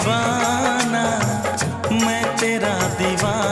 दीवाना मैं तेरा दीवाना।